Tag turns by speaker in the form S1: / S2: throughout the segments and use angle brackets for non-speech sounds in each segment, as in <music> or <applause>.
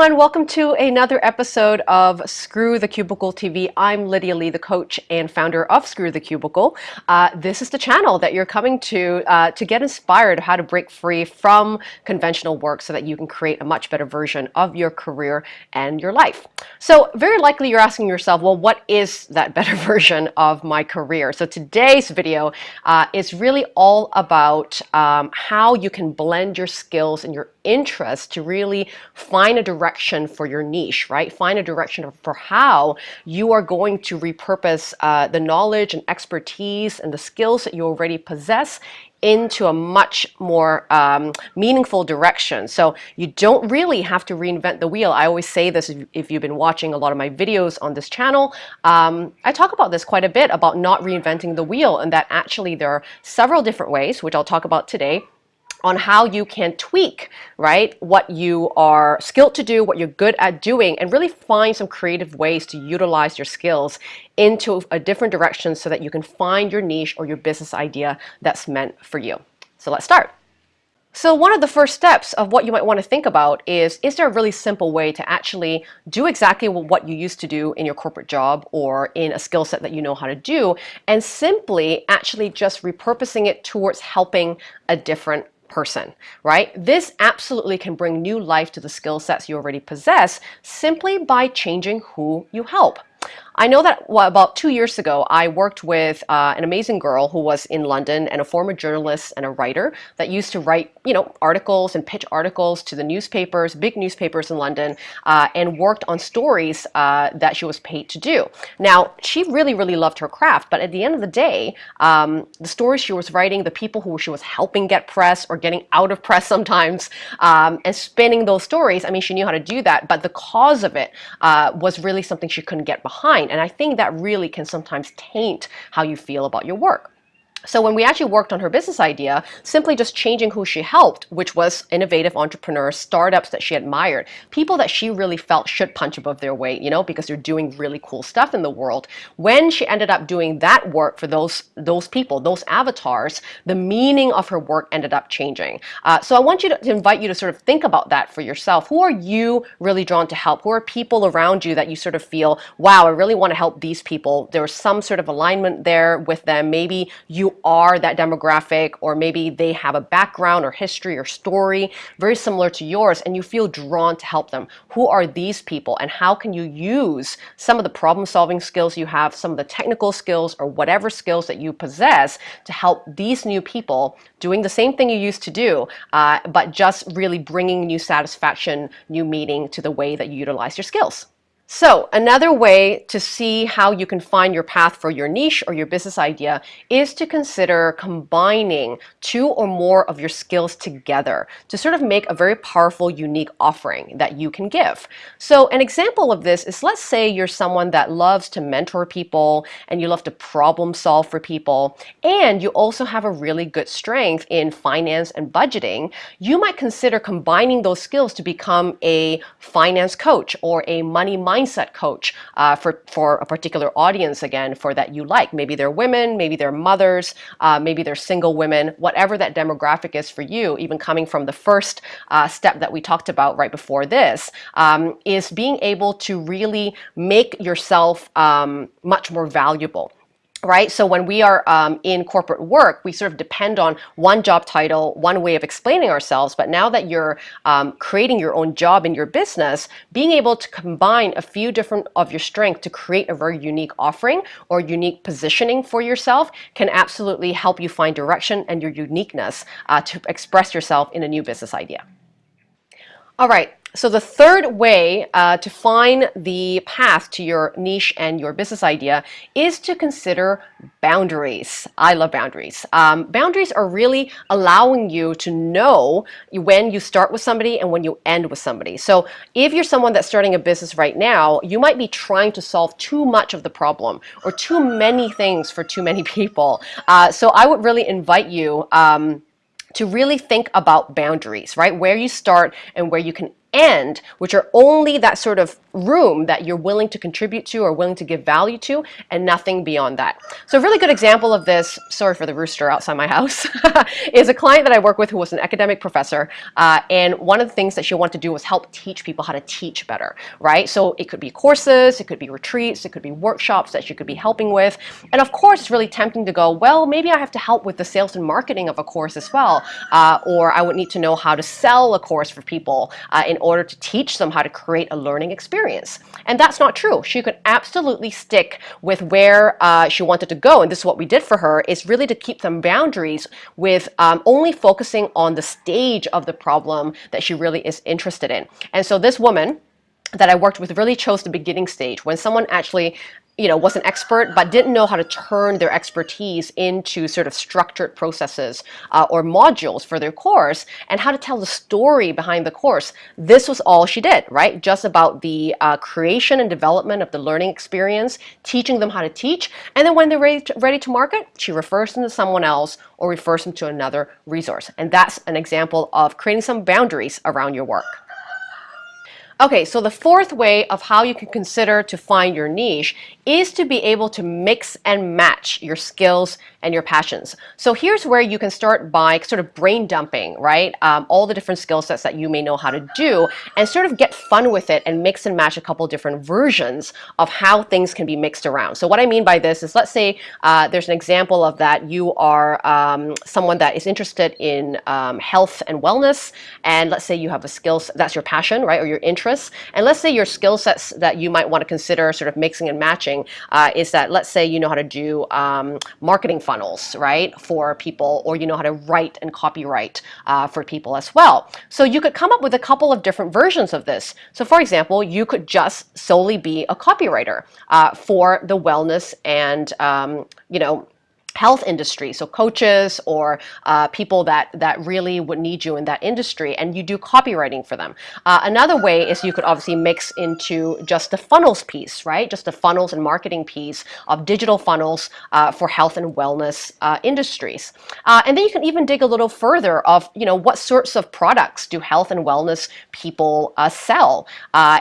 S1: Everyone, welcome to another episode of Screw the Cubicle TV. I'm Lydia Lee, the coach and founder of Screw the Cubicle. Uh, this is the channel that you're coming to uh, to get inspired how to break free from conventional work so that you can create a much better version of your career and your life. So very likely you're asking yourself, well, what is that better <laughs> version of my career? So today's video uh, is really all about um, how you can blend your skills and your interests to really find a direction for your niche, right? Find a direction for how you are going to repurpose uh, the knowledge and expertise and the skills that you already possess into a much more um, meaningful direction. So you don't really have to reinvent the wheel. I always say this if, if you've been watching a lot of my videos on this channel. Um, I talk about this quite a bit about not reinventing the wheel and that actually there are several different ways, which I'll talk about today, on how you can tweak, right, what you are skilled to do, what you're good at doing, and really find some creative ways to utilize your skills into a different direction so that you can find your niche or your business idea that's meant for you. So let's start. So one of the first steps of what you might want to think about is, is there a really simple way to actually do exactly what you used to do in your corporate job or in a skill set that you know how to do and simply actually just repurposing it towards helping a different person, right? This absolutely can bring new life to the skill sets you already possess simply by changing who you help. I know that well, about two years ago, I worked with uh, an amazing girl who was in London and a former journalist and a writer that used to write, you know, articles and pitch articles to the newspapers, big newspapers in London, uh, and worked on stories uh, that she was paid to do. Now, she really, really loved her craft, but at the end of the day, um, the stories she was writing, the people who she was helping get press or getting out of press sometimes, um, and spinning those stories, I mean, she knew how to do that, but the cause of it uh, was really something she couldn't get behind. And I think that really can sometimes taint how you feel about your work. So when we actually worked on her business idea, simply just changing who she helped, which was innovative entrepreneurs, startups that she admired, people that she really felt should punch above their weight, you know, because they're doing really cool stuff in the world. When she ended up doing that work for those those people, those avatars, the meaning of her work ended up changing. Uh, so I want you to, to invite you to sort of think about that for yourself. Who are you really drawn to help? Who are people around you that you sort of feel, wow, I really want to help these people. There's some sort of alignment there with them. Maybe you are that demographic or maybe they have a background or history or story very similar to yours and you feel drawn to help them. Who are these people and how can you use some of the problem solving skills you have, some of the technical skills or whatever skills that you possess to help these new people doing the same thing you used to do, uh, but just really bringing new satisfaction, new meaning to the way that you utilize your skills. So another way to see how you can find your path for your niche or your business idea is to consider combining two or more of your skills together to sort of make a very powerful, unique offering that you can give. So an example of this is let's say you're someone that loves to mentor people and you love to problem solve for people and you also have a really good strength in finance and budgeting. You might consider combining those skills to become a finance coach or a money mindset mindset coach uh, for, for a particular audience again for that you like. Maybe they're women, maybe they're mothers, uh, maybe they're single women, whatever that demographic is for you, even coming from the first uh, step that we talked about right before this, um, is being able to really make yourself um, much more valuable right? So when we are um, in corporate work, we sort of depend on one job title, one way of explaining ourselves. But now that you're um, creating your own job in your business, being able to combine a few different of your strength to create a very unique offering or unique positioning for yourself can absolutely help you find direction and your uniqueness uh, to express yourself in a new business idea. All right, so the third way uh, to find the path to your niche and your business idea is to consider boundaries. I love boundaries. Um, boundaries are really allowing you to know when you start with somebody and when you end with somebody. So if you're someone that's starting a business right now, you might be trying to solve too much of the problem or too many things for too many <laughs> people. Uh, so I would really invite you um, to really think about boundaries, right? Where you start and where you can end, which are only that sort of room that you're willing to contribute to or willing to give value to, and nothing beyond that. So a really good example of this, sorry for the rooster outside my <laughs> house, is a client that I work with who was an academic professor, uh, and one of the things that she wanted to do was help teach people how to teach better, right? So it could be courses, it could be retreats, it could be workshops that she could be helping with, and of course it's really tempting to go, well, maybe I have to help with the sales and marketing of a course as well, uh, or I would need to know how to sell a course for people uh, in order to teach them how to create a learning experience. And that's not true. She could absolutely stick with where uh, she wanted to go. And this is what we did for her, is really to keep some boundaries with um, only focusing on the stage of the problem that she really is interested in. And so this woman, that I worked with really chose the beginning stage when someone actually you know, was an expert but didn't know how to turn their expertise into sort of structured processes uh, or modules for their course and how to tell the story behind the course. This was all she did, right? Just about the uh, creation and development of the learning experience, teaching them how to teach, and then when they're ready to, ready to market, she refers them to someone else or refers them to another resource. And that's an example of creating some boundaries around your work. Okay, so the fourth way of how you can consider to find your niche is to be able to mix and match your skills and your passions. So here's where you can start by sort of brain dumping, right? Um, all the different skill sets that you may know how to do and sort of get fun with it and mix and match a couple different versions of how things can be mixed around. So what I mean by this is let's say uh, there's an example of that you are um, someone that is interested in um, health and wellness and let's say you have a skill that's your passion, right, or your interests. And let's say your skill sets that you might want to consider sort of mixing and matching uh, is that let's say you know how to do um, marketing funnels, right, for people, or you know how to write and copywrite uh, for people as well. So you could come up with a couple of different versions of this. So for example, you could just solely be a copywriter uh, for the wellness and um, you know health industry, so coaches or uh, people that, that really would need you in that industry, and you do copywriting for them. Uh, another way is you could obviously mix into just the funnels piece, right? Just the funnels and marketing piece of digital funnels uh, for health and wellness uh, industries. Uh, and then you can even dig a little further of, you know, what sorts of products do health and wellness people uh, sell?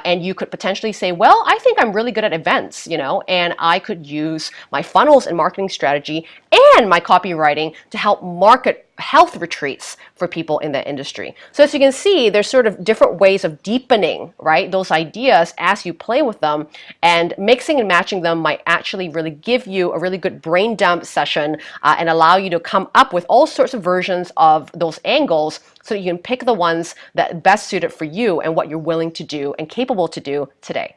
S1: and you could potentially say, well, I think I'm really good at events, you know, and I could use my funnels and marketing strategy and my copywriting to help market health retreats for people in that industry. So as you can see, there's sort of different ways of deepening, right, those ideas as you play with them and mixing and matching them might actually really give you a really good brain dump session uh, and allow you to come up with all sorts of versions of those angles so that you can pick the ones that best suited for you and what you're willing to do and capable to do today.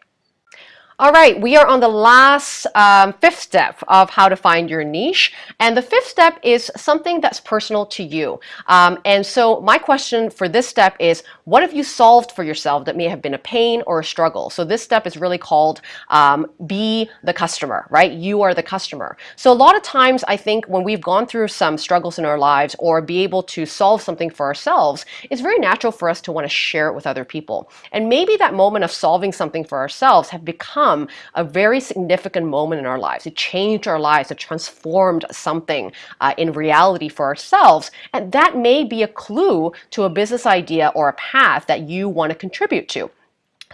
S1: All right, we are on the last um, fifth step of how to find your niche. And the fifth step is something that's personal to you. Um, and so my question for this step is, what have you solved for yourself that may have been a pain or a struggle? So this step is really called um, be the customer, right? You are the customer. So a lot of times I think when we've gone through some struggles in our lives or be able to solve something for ourselves, it's very natural for us to want to share it with other people. And maybe that moment of solving something for ourselves have become become a very significant moment in our lives. It changed our lives. It transformed something uh, in reality for ourselves. And that may be a clue to a business idea or a path that you want to contribute to.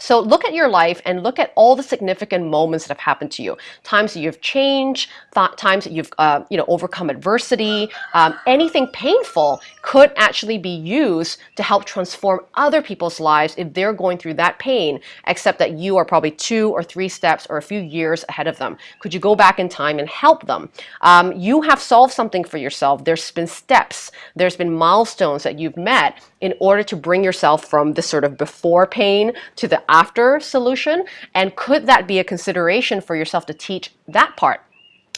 S1: So look at your life and look at all the significant moments that have happened to you. Times that you've changed, times that you've uh, you know overcome adversity. Um, anything painful could actually be used to help transform other people's lives if they're going through that pain, except that you are probably two or three steps or a few years ahead of them. Could you go back in time and help them? Um, you have solved something for yourself. There's been steps. There's been milestones that you've met in order to bring yourself from the sort of before pain to the after solution? And could that be a consideration for yourself to teach that part?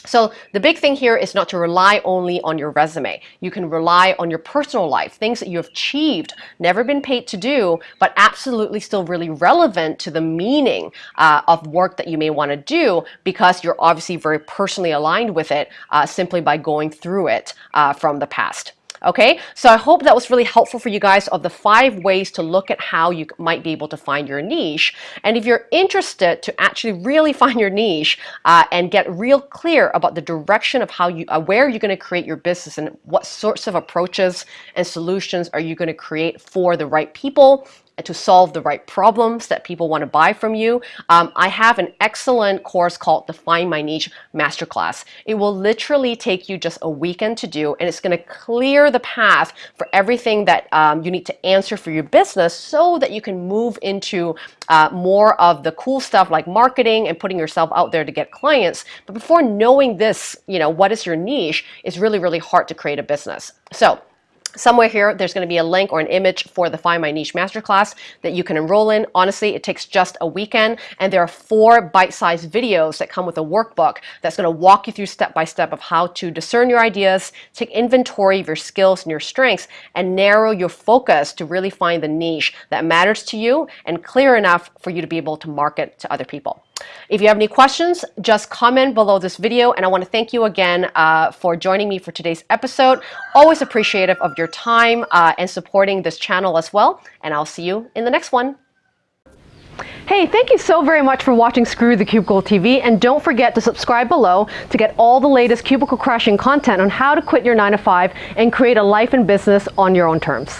S1: So the big thing here is not to rely only on your resume. You can rely on your personal life, things that you've achieved, never been paid to do, but absolutely still really relevant to the meaning uh, of work that you may want to do because you're obviously very personally aligned with it uh, simply by going through it uh, from the past. Okay, so I hope that was really helpful for you guys of the five ways to look at how you might be able to find your niche. And if you're interested to actually really <laughs> find your niche uh, and get real clear about the direction of how you, uh, where you're going to create your business and what sorts of approaches and solutions are you going to create for the right people to solve the right problems that people want to buy from you, um, I have an excellent course called Define My Niche Masterclass. It will literally take you just a weekend to do, and it's going to clear the path for everything that um, you need to answer for your business so that you can move into uh, more of the cool stuff like marketing and putting yourself out there to get clients. But before knowing this, you know, what is your niche, it's really, really hard to create a business. So Somewhere here, there's going to be a link or an image for the Find My Niche Masterclass that you can enroll in. Honestly, it takes just a weekend, and there are four bite-sized videos that come with a workbook that's going to walk you through step by step of how to discern your ideas, take inventory of your skills and your strengths, and narrow your focus to really find the niche that matters to you and clear enough for you to be able to market to other people. If you have any questions, just comment below this video. And I want to thank you again uh, for joining me for today's episode. Always appreciative of your time uh, and supporting this channel as well. And I'll see you in the next one. Hey, thank you so very much for watching Screw the Cubicle TV, and don't forget to subscribe below to get all the latest cubicle crashing content on how to quit your 9 to 5 and create a life and business on your own terms.